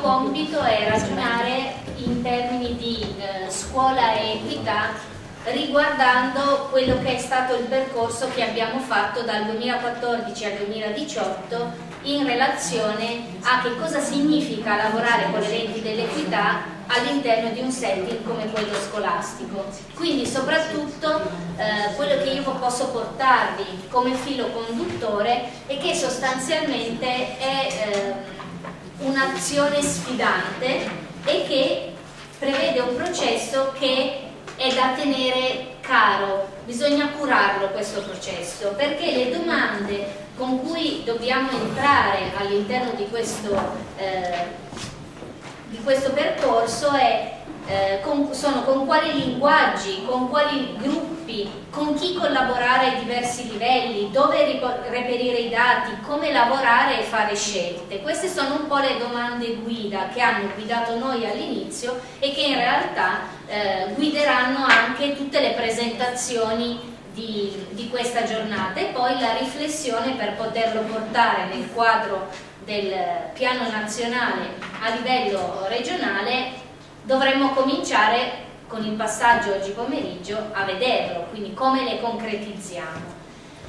compito è ragionare in termini di eh, scuola e equità riguardando quello che è stato il percorso che abbiamo fatto dal 2014 al 2018 in relazione a che cosa significa lavorare con le lenti dell'equità all'interno di un setting come quello scolastico. Quindi soprattutto eh, quello che io posso portarvi come filo conduttore è che sostanzialmente è eh, un'azione sfidante e che prevede un processo che è da tenere caro, bisogna curarlo questo processo perché le domande con cui dobbiamo entrare all'interno di, eh, di questo percorso è eh, con, sono con quali linguaggi, con quali gruppi, con chi collaborare ai diversi livelli, dove reperire i dati, come lavorare e fare scelte. Queste sono un po' le domande guida che hanno guidato noi all'inizio e che in realtà eh, guideranno anche tutte le presentazioni di, di questa giornata e poi la riflessione per poterlo portare nel quadro del piano nazionale a livello regionale dovremmo cominciare con il passaggio oggi pomeriggio a vederlo, quindi come le concretizziamo.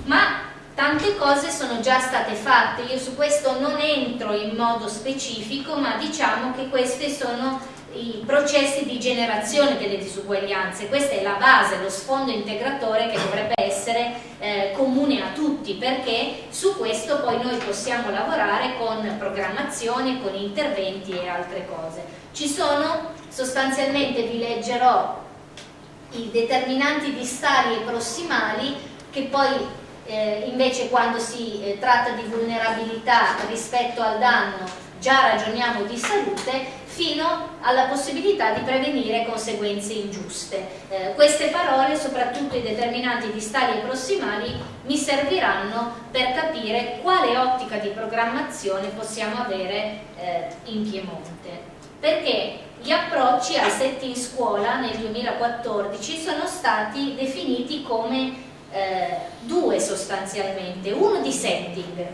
Ma tante cose sono già state fatte, io su questo non entro in modo specifico, ma diciamo che questi sono i processi di generazione delle disuguaglianze, questa è la base, lo sfondo integratore che dovrebbe essere eh, comune a tutti perché su questo poi noi possiamo lavorare con programmazione, con interventi e altre cose. Ci sono sostanzialmente vi leggerò i determinanti distali e prossimali che poi eh, invece quando si eh, tratta di vulnerabilità rispetto al danno già ragioniamo di salute fino alla possibilità di prevenire conseguenze ingiuste. Eh, queste parole, soprattutto i determinanti distali e prossimali, mi serviranno per capire quale ottica di programmazione possiamo avere eh, in Piemonte. Perché gli approcci al set in scuola nel 2014 sono stati definiti come eh, due sostanzialmente, uno di setting,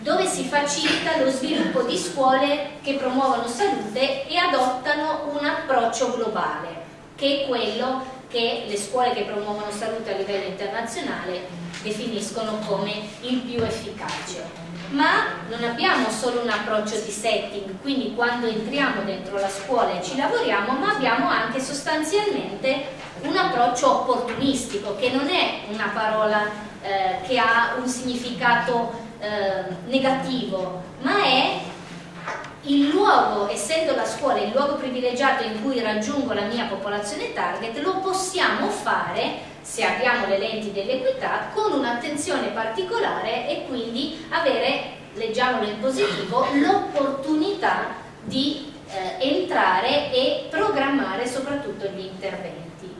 dove si facilita lo sviluppo di scuole che promuovono salute e adottano un approccio globale, che è quello che le scuole che promuovono salute a livello internazionale definiscono come il più efficace ma non abbiamo solo un approccio di setting, quindi quando entriamo dentro la scuola e ci lavoriamo, ma abbiamo anche sostanzialmente un approccio opportunistico, che non è una parola eh, che ha un significato eh, negativo, ma è il luogo, essendo la scuola il luogo privilegiato in cui raggiungo la mia popolazione target, lo possiamo fare se abbiamo le lenti dell'equità con un'attenzione particolare e quindi avere, leggiamolo in positivo, l'opportunità di eh, entrare e programmare soprattutto gli interventi.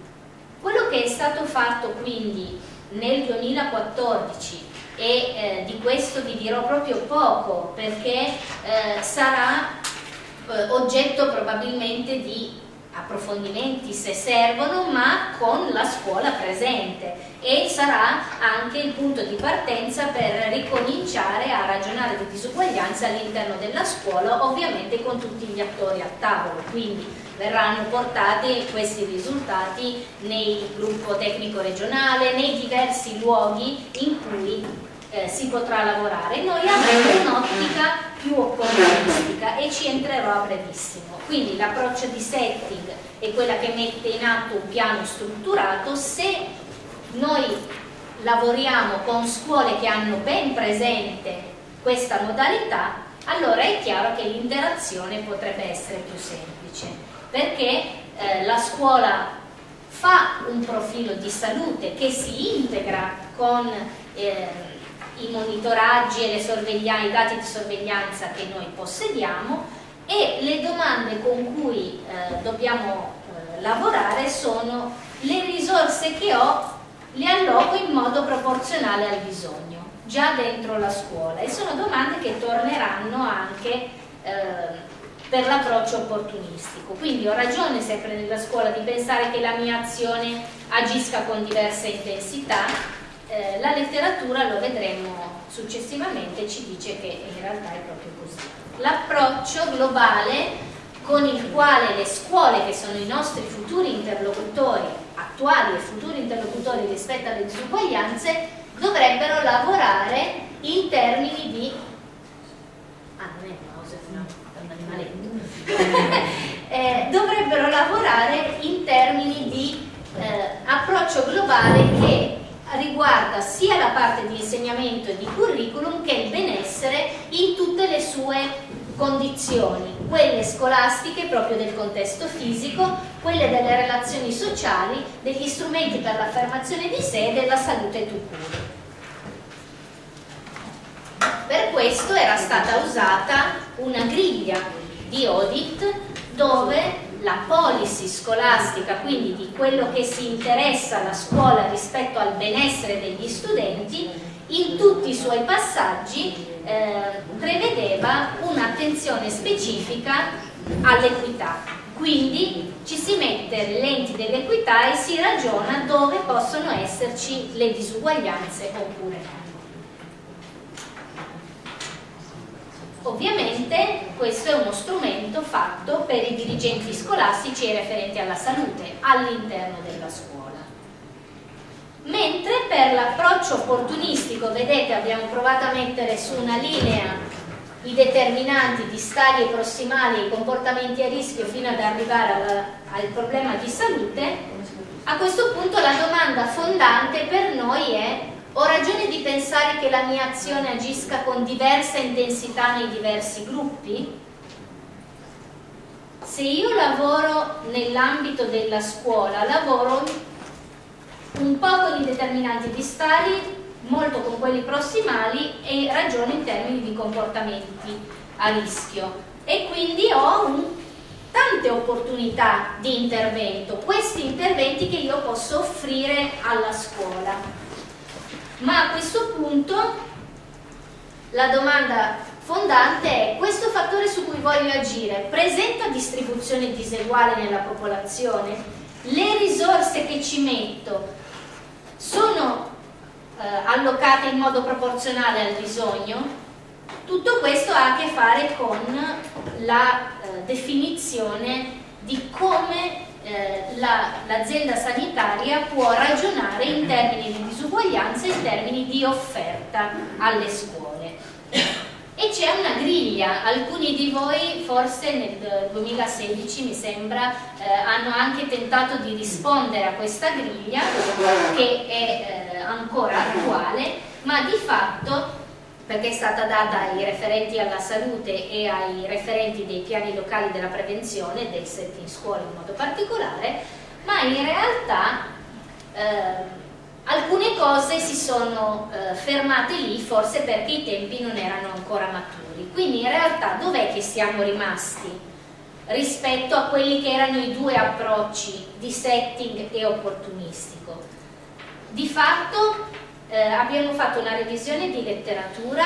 Quello che è stato fatto quindi nel 2014 e eh, di questo vi dirò proprio poco perché eh, sarà eh, oggetto probabilmente di approfondimenti se servono ma con la scuola presente. E sarà anche il punto di partenza per ricominciare a ragionare di disuguaglianza all'interno della scuola ovviamente con tutti gli attori a tavolo. Quindi verranno portati questi risultati nel gruppo tecnico regionale nei diversi luoghi in cui eh, si potrà lavorare. Noi avremo un'ottica più opportunistica e ci entrerò a brevissimo. Quindi l'approccio di setting è quella che mette in atto un piano strutturato, se noi lavoriamo con scuole che hanno ben presente questa modalità, allora è chiaro che l'interazione potrebbe essere più semplice, perché eh, la scuola fa un profilo di salute che si integra con eh, i monitoraggi e i dati di sorveglianza che noi possediamo e le domande con cui eh, dobbiamo eh, lavorare sono le risorse che ho li alloco in modo proporzionale al bisogno, già dentro la scuola e sono domande che torneranno anche eh, per l'approccio opportunistico. Quindi ho ragione sempre nella scuola di pensare che la mia azione agisca con diverse intensità, eh, la letteratura, lo vedremo successivamente, ci dice che in realtà è proprio così. L'approccio globale con il quale le scuole, che sono i nostri futuri interlocutori, attuali e futuri interlocutori rispetto alle disuguaglianze, dovrebbero lavorare in termini di... Ah, non è pausa, no, è un animaletto. eh, dovrebbero lavorare in termini di eh, approccio globale che riguarda sia la parte di insegnamento e di curriculum che il benessere in tutte le sue condizioni, quelle scolastiche proprio del contesto fisico, quelle delle relazioni sociali, degli strumenti per l'affermazione di sé e della salute tout court. Per questo era stata usata una griglia di audit dove la policy scolastica, quindi di quello che si interessa alla scuola rispetto al benessere degli studenti, in tutti i suoi passaggi eh, prevedeva un'attenzione specifica all'equità. Quindi ci si mette le lenti dell'equità e si ragiona dove possono esserci le disuguaglianze oppure no. Ovviamente questo è uno strumento fatto per i dirigenti scolastici e referenti alla salute all'interno della scuola. Mentre per l'approccio opportunistico, vedete, abbiamo provato a mettere su una linea i determinanti distali e prossimali e i comportamenti a rischio fino ad arrivare al, al problema di salute, a questo punto la domanda fondante per noi è ho ragione di pensare che la mia azione agisca con diversa intensità nei diversi gruppi? Se io lavoro nell'ambito della scuola, lavoro un po' con i determinanti distali, molto con quelli prossimali e ragiono in termini di comportamenti a rischio. E quindi ho un, tante opportunità di intervento, questi interventi che io posso offrire alla scuola ma a questo punto la domanda fondante è questo fattore su cui voglio agire presenta distribuzione diseguale nella popolazione? Le risorse che ci metto sono eh, allocate in modo proporzionale al bisogno? Tutto questo ha a che fare con la eh, definizione di come eh, l'azienda la, sanitaria può ragionare in termini di disuguaglianza e in termini di offerta alle scuole. E c'è una griglia, alcuni di voi forse nel 2016 mi sembra eh, hanno anche tentato di rispondere a questa griglia che è eh, ancora attuale, ma di fatto perché è stata data ai referenti alla salute e ai referenti dei piani locali della prevenzione, del set in scuola in modo particolare, ma in realtà eh, alcune cose si sono eh, fermate lì forse perché i tempi non erano ancora maturi. Quindi in realtà dov'è che siamo rimasti rispetto a quelli che erano i due approcci di setting e opportunistico? Di fatto eh, abbiamo fatto una revisione di letteratura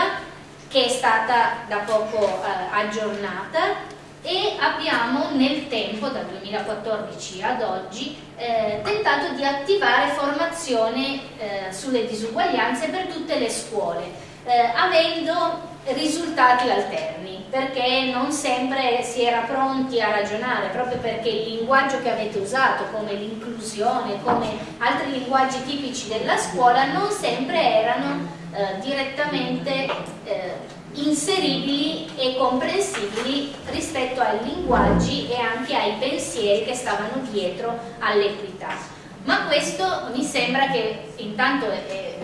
che è stata da poco eh, aggiornata e abbiamo nel tempo, dal 2014 ad oggi, eh, tentato di attivare formazione eh, sulle disuguaglianze per tutte le scuole, eh, avendo risultati alterni, perché non sempre si era pronti a ragionare, proprio perché il linguaggio che avete usato, come l'inclusione, come altri linguaggi tipici della scuola, non sempre erano eh, direttamente eh, inseribili e comprensibili rispetto ai linguaggi e anche ai pensieri che stavano dietro all'equità. Ma questo mi sembra che intanto è,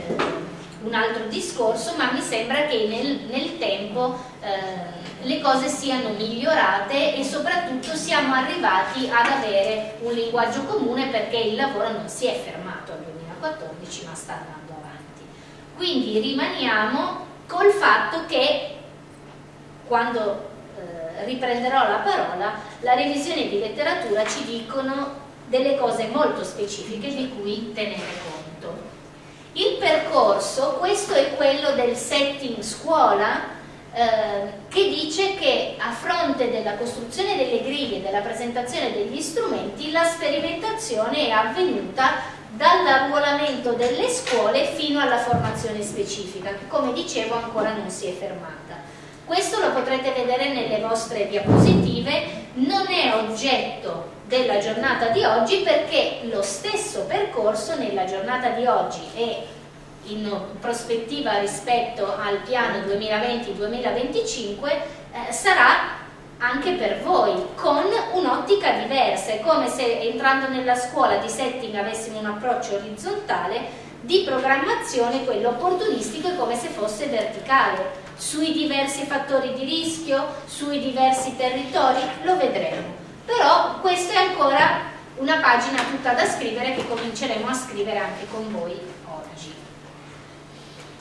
un altro discorso, ma mi sembra che nel, nel tempo eh, le cose siano migliorate e soprattutto siamo arrivati ad avere un linguaggio comune perché il lavoro non si è fermato al 2014 ma sta andando avanti. Quindi rimaniamo col fatto che quando eh, riprenderò la parola, la revisione di letteratura ci dicono delle cose molto specifiche di cui tenere conto. Percorso, questo è quello del setting scuola, eh, che dice che a fronte della costruzione delle griglie e della presentazione degli strumenti la sperimentazione è avvenuta dall'arruolamento delle scuole fino alla formazione specifica che come dicevo ancora non si è fermata. Questo lo potrete vedere nelle vostre diapositive, non è oggetto della giornata di oggi perché lo stesso percorso nella giornata di oggi e in prospettiva rispetto al piano 2020-2025 eh, sarà anche per voi con un'ottica diversa, è come se entrando nella scuola di setting avessimo un approccio orizzontale, di programmazione quello opportunistico è come se fosse verticale, sui diversi fattori di rischio, sui diversi territori, lo vedremo. Però questa è ancora una pagina tutta da scrivere che cominceremo a scrivere anche con voi oggi.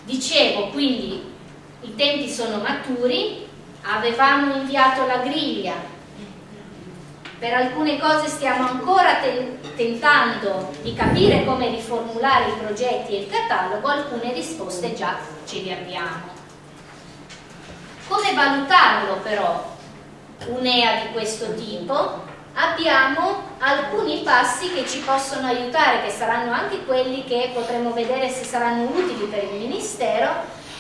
Dicevo, quindi i tempi sono maturi, avevamo inviato la griglia, per alcune cose stiamo ancora tentando di capire come riformulare i progetti e il catalogo, alcune risposte già ce le abbiamo. Come valutarlo però un'EA di questo tipo? Abbiamo alcuni passi che ci possono aiutare, che saranno anche quelli che potremo vedere se saranno utili per il Ministero,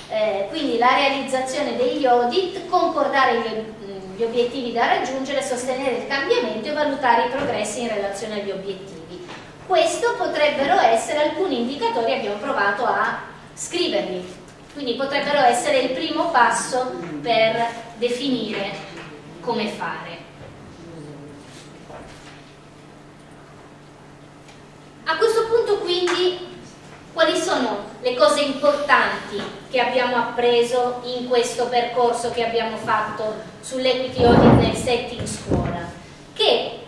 eh, quindi la realizzazione degli audit, concordare gli, gli obiettivi da raggiungere, sostenere il cambiamento e valutare i progressi in relazione agli obiettivi. Questo potrebbero essere alcuni indicatori, abbiamo provato a scriverli, quindi potrebbero essere il primo passo per definire come fare. A questo punto quindi quali sono le cose importanti che abbiamo appreso in questo percorso che abbiamo fatto sull'equity audit nel setting scuola? Che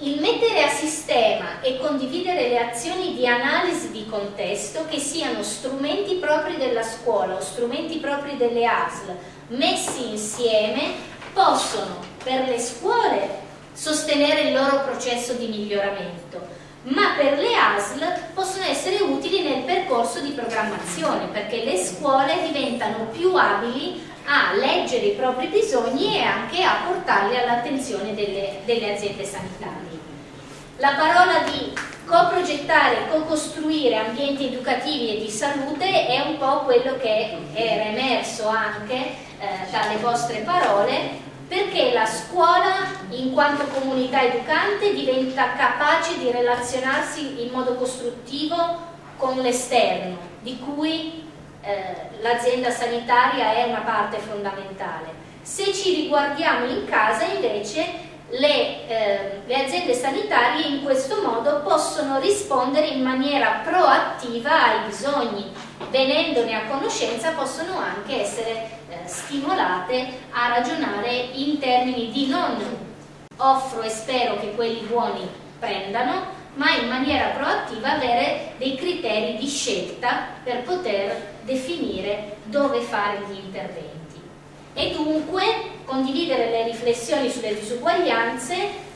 il mettere a sistema e condividere le azioni di analisi di contesto che siano strumenti propri della scuola o strumenti propri delle ASL messi insieme possono per le scuole sostenere il loro processo di miglioramento ma per le ASL possono essere utili nel percorso di programmazione perché le scuole diventano più abili a leggere i propri bisogni e anche a portarli all'attenzione delle, delle aziende sanitarie. La parola di coprogettare co-costruire ambienti educativi e di salute è un po' quello che era emerso anche eh, dalle vostre parole perché la scuola in quanto comunità educante diventa capace di relazionarsi in modo costruttivo con l'esterno, di cui eh, l'azienda sanitaria è una parte fondamentale. Se ci riguardiamo in casa invece le, eh, le, aziende sanitarie in questo modo possono rispondere in maniera proattiva ai bisogni, venendone a conoscenza possono anche essere eh, stimolate a ragionare in termini di non offro e spero che quelli buoni prendano, ma in maniera proattiva avere dei criteri di scelta per poter definire dove fare gli interventi. E dunque condividere le riflessioni sulle disuguaglianze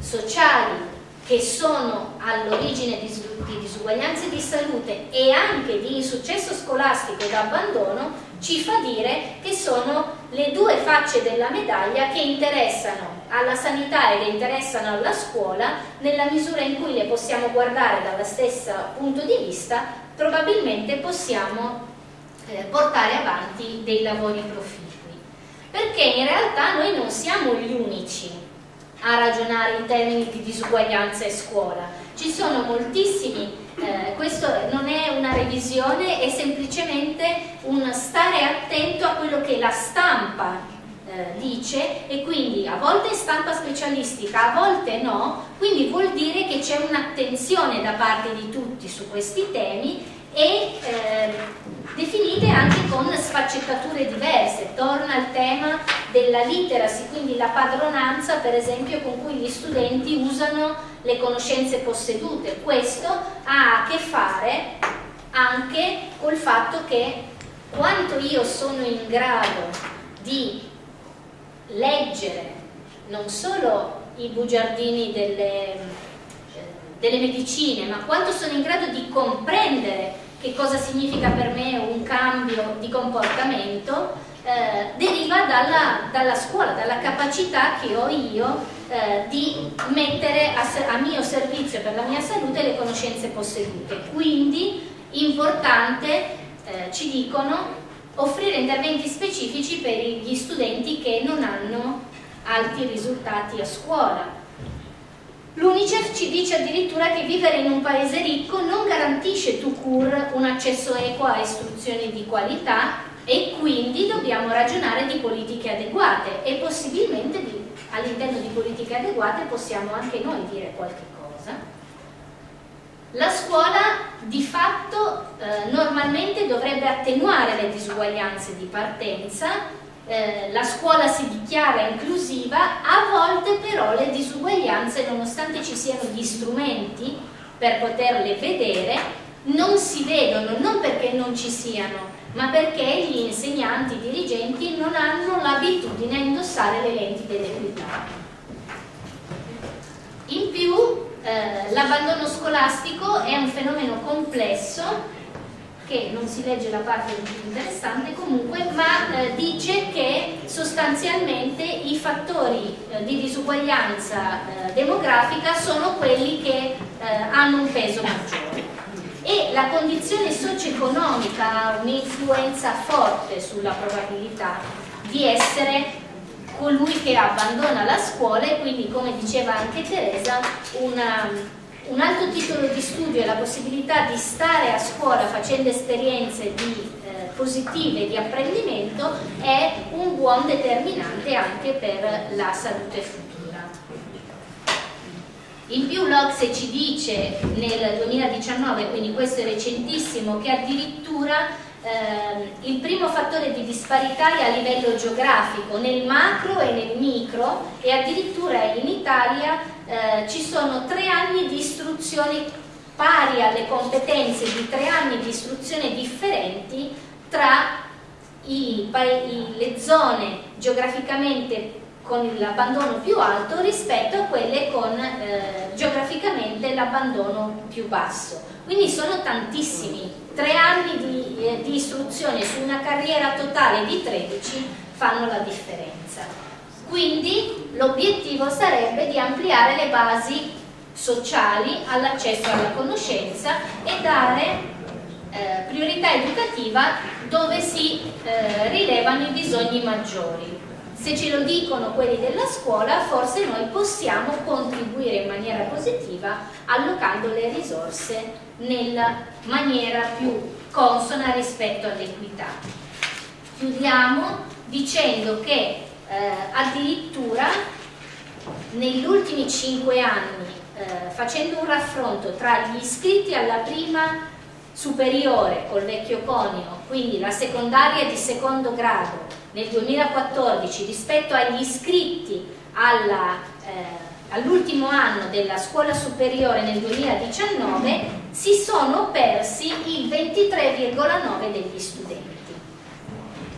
sociali che sono all'origine di, di disuguaglianze di salute e anche di insuccesso scolastico ed abbandono ci fa dire che sono le due facce della medaglia che interessano alla sanità e le interessano alla scuola nella misura in cui le possiamo guardare dallo stesso punto di vista probabilmente possiamo eh, portare avanti dei lavori proficui perché in realtà noi non siamo gli unici a ragionare in termini di disuguaglianza e scuola ci sono moltissimi eh, questo non è una revisione, è semplicemente un stare attento a quello che la stampa eh, dice e quindi a volte è stampa specialistica, a volte no, quindi vuol dire che c'è un'attenzione da parte di tutti su questi temi e eh, definite anche con sfaccettature diverse. Torna al tema della literacy, quindi la padronanza per esempio con cui gli studenti usano le conoscenze possedute. Questo ha a che fare anche col fatto che quanto io sono in grado di leggere non solo i bugiardini delle, delle medicine, ma quanto sono in grado di comprendere che cosa significa per me un cambio di comportamento, eh, deriva dalla, dalla, scuola, dalla capacità che ho io eh, di mettere a, a, mio servizio per la mia salute le conoscenze possedute. Quindi importante, eh, ci dicono, offrire interventi specifici per gli studenti che non hanno alti risultati a scuola. L'Unicef ci dice addirittura che vivere in un paese ricco non garantisce tout court un accesso equo a istruzioni di qualità e quindi dobbiamo ragionare di politiche adeguate e possibilmente all'interno di politiche adeguate possiamo anche noi dire qualche cosa. La scuola di fatto eh, normalmente dovrebbe attenuare le disuguaglianze di partenza, eh, la scuola si dichiara inclusiva, a volte però le disuguaglianze, nonostante ci siano gli strumenti per poterle vedere, non si vedono, non perché non ci siano, ma perché gli insegnanti, i dirigenti non hanno l'abitudine a indossare le lenti dell'equità. In più eh, l'abbandono scolastico è un fenomeno complesso che non si legge la parte interessante comunque, ma eh, dice che sostanzialmente i fattori eh, di disuguaglianza eh, demografica sono quelli che eh, hanno un peso maggiore la condizione socio-economica ha un'influenza forte sulla probabilità di essere colui che abbandona la scuola e quindi come diceva anche Teresa una, un alto titolo di studio e la possibilità di stare a scuola facendo esperienze di, eh, positive di apprendimento è un buon determinante anche per la salute futura. In più l'Ocse ci dice nel 2019, quindi questo è recentissimo, che addirittura eh, il primo fattore di disparità è a livello geografico, nel macro e nel micro e addirittura in Italia eh, ci sono tre anni di istruzione pari alle competenze di tre anni di istruzione differenti tra i, le zone geograficamente con l'abbandono più alto rispetto a quelle con eh, geograficamente l'abbandono più basso. Quindi sono tantissimi, tre anni di, eh, di istruzione su una carriera totale di 13 fanno la differenza. Quindi l'obiettivo sarebbe di ampliare le basi sociali all'accesso alla conoscenza e dare eh, priorità educativa dove si eh, rilevano i bisogni maggiori. Se ce lo dicono quelli della scuola, forse noi possiamo contribuire in maniera positiva allocando le risorse nella maniera più consona rispetto all'equità. Chiudiamo dicendo che eh, addirittura negli ultimi cinque anni, eh, facendo un raffronto tra gli iscritti alla prima superiore col vecchio conio, quindi la secondaria di secondo grado nel 2014 rispetto agli iscritti eh, all'ultimo anno della scuola superiore nel 2019 si sono persi il 23,9 degli studenti.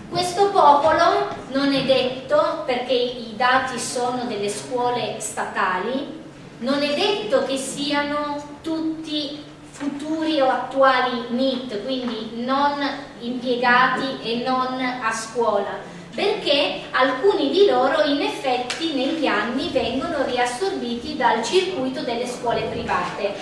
Questo popolo non è detto, perché i dati sono delle scuole statali, non è detto che siano tutti futuri o attuali NIT, quindi non impiegati e non a scuola, perché alcuni di loro in effetti negli anni vengono riassorbiti dal circuito delle scuole private,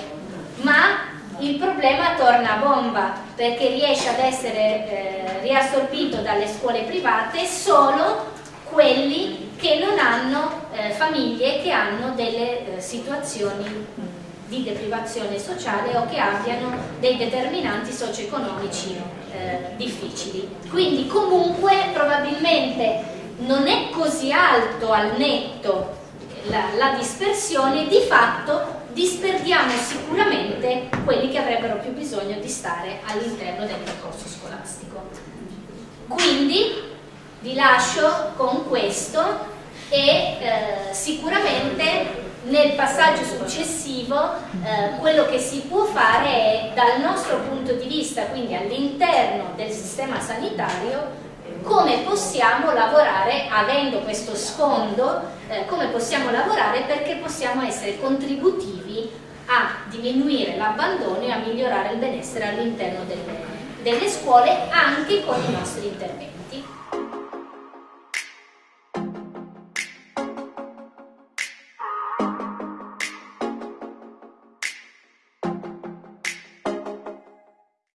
ma il problema torna a bomba perché riesce ad essere eh, riassorbito dalle scuole private solo quelli che non hanno eh, famiglie che hanno delle eh, situazioni di deprivazione sociale o che abbiano dei determinanti socio-economici eh, difficili. Quindi comunque probabilmente non è così alto al netto la, la dispersione, di fatto disperdiamo sicuramente quelli che avrebbero più bisogno di stare all'interno del percorso scolastico. Quindi vi lascio con questo e eh, sicuramente nel passaggio successivo eh, quello che si può fare è dal nostro punto di vista, quindi all'interno del sistema sanitario, come possiamo lavorare, avendo questo sfondo, eh, come possiamo lavorare perché possiamo essere contributivi a diminuire l'abbandono e a migliorare il benessere all'interno delle, delle scuole anche con